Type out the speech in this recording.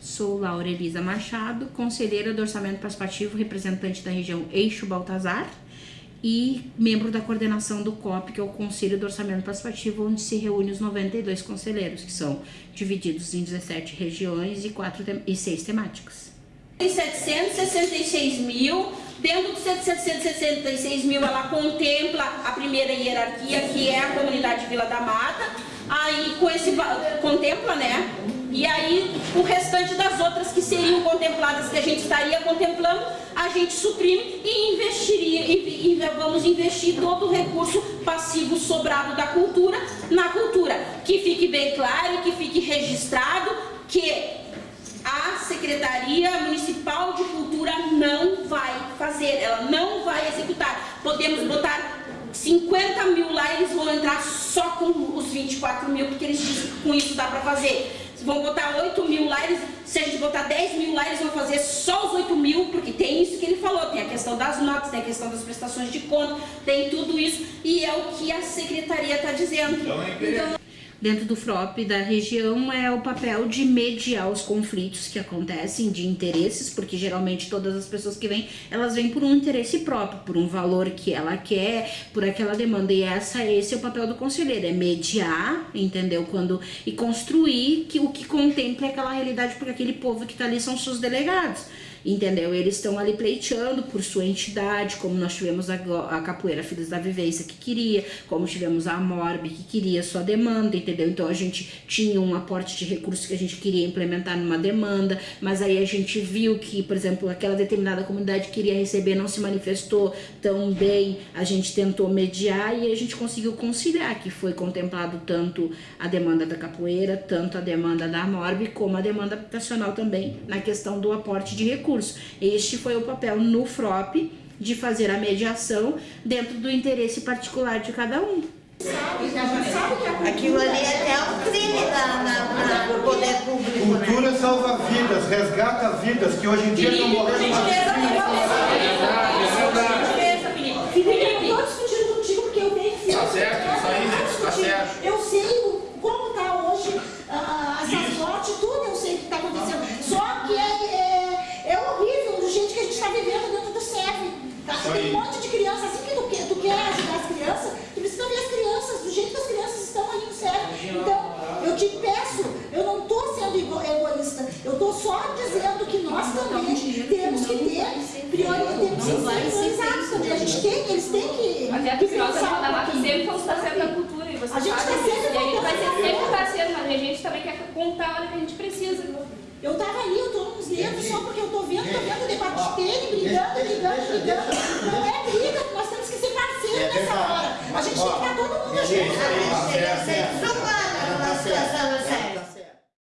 Sou Laura Elisa Machado, conselheira do Orçamento Participativo, representante da região Eixo Baltazar e membro da coordenação do COP, que é o Conselho do Orçamento Participativo, onde se reúne os 92 conselheiros, que são divididos em 17 regiões e, 4 e 6 temáticas. Tem 766 mil, dentro dos 766 mil ela contempla a primeira hierarquia, que é a comunidade Vila da Mata, aí com esse, contempla, né, e aí, o restante das outras que seriam contempladas, que a gente estaria contemplando, a gente suprime e investiria, e, e vamos investir todo o recurso passivo sobrado da cultura na cultura. Que fique bem claro e que fique registrado que a Secretaria Municipal de Cultura não vai fazer, ela não vai executar. Podemos botar 50 mil lá, eles vão entrar só com os 24 mil, porque eles dizem que com isso dá para fazer vão botar 8 mil lá, eles, se a gente botar 10 mil lá, vão fazer só os 8 mil, porque tem isso que ele falou, tem a questão das notas, tem a questão das prestações de conta, tem tudo isso, e é o que a secretaria está dizendo. Então, é dentro do FROP da região é o papel de mediar os conflitos que acontecem de interesses, porque geralmente todas as pessoas que vêm, elas vêm por um interesse próprio, por um valor que ela quer, por aquela demanda. E essa, esse é o papel do conselheiro, é mediar, entendeu? Quando, e construir que, o que contempla aquela realidade, porque aquele povo que está ali são seus delegados entendeu? Eles estão ali pleiteando por sua entidade, como nós tivemos a, a Capoeira Filhos da Vivência que queria, como tivemos a Morb que queria sua demanda, entendeu? Então a gente tinha um aporte de recursos que a gente queria implementar numa demanda, mas aí a gente viu que, por exemplo, aquela determinada comunidade queria receber, não se manifestou tão bem, a gente tentou mediar e a gente conseguiu conciliar, que foi contemplado tanto a demanda da capoeira, tanto a demanda da Morb, como a demanda habitacional também, na questão do aporte de recursos recurso. Este foi o papel no FROP de fazer a mediação dentro do interesse particular de cada um. Aquilo ali é até um crime na, na, no poder público. Né? Cultura né? salva vidas, resgata vidas que hoje em dia estão morrendo. Felipe, eu estou discutindo contigo porque eu tenho que Tá certo, isso aí, né? Tá certo. Eu sei como está hoje uh, essas mortes, tudo eu sei o que está acontecendo. Só que é, é, é horrível do jeito que a gente está vivendo dentro do SEV. Tem um monte de crianças, assim que tu, quer, tu quer ajudar as crianças, tu precisa ver as crianças, do jeito que as crianças estão ali no SEV. Então, eu te peço, eu não estou sendo egoísta, eu estou só dizendo que nós também temos que ter prioridade, temos que ser priorizados também. A gente tem, eles têm que. Até nós da Mata sempre fomos parceiros da cultura e você a gente sabe tá sempre e a gente vai ser sempre parceiro, mas a gente também quer contar a hora que a gente precisa. Eu tava ali, eu tô nos dedos só porque eu tô vendo, tô vendo o debate dele, brigando, brigando, brigando. Não é briga, nós temos que ser parceiros nessa hora. A gente tem que estar todo mundo junto. Gente séria.